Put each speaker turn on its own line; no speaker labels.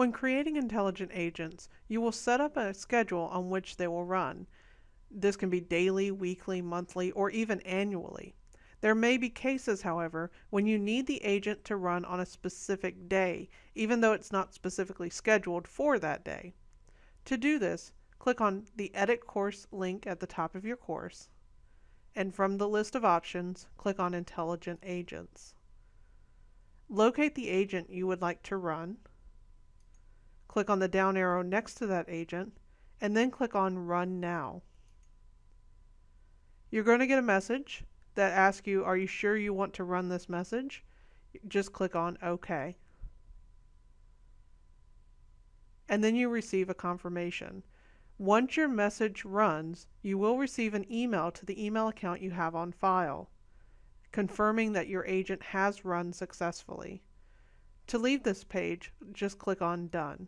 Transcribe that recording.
When creating intelligent agents, you will set up a schedule on which they will run. This can be daily, weekly, monthly, or even annually. There may be cases, however, when you need the agent to run on a specific day, even though it's not specifically scheduled for that day. To do this, click on the Edit Course link at the top of your course, and from the list of options, click on Intelligent Agents. Locate the agent you would like to run, click on the down arrow next to that agent, and then click on Run Now. You're going to get a message that asks you, are you sure you want to run this message? Just click on OK. And then you receive a confirmation. Once your message runs, you will receive an email to the email account you have on file, confirming that your agent has run successfully. To leave this page, just click on Done.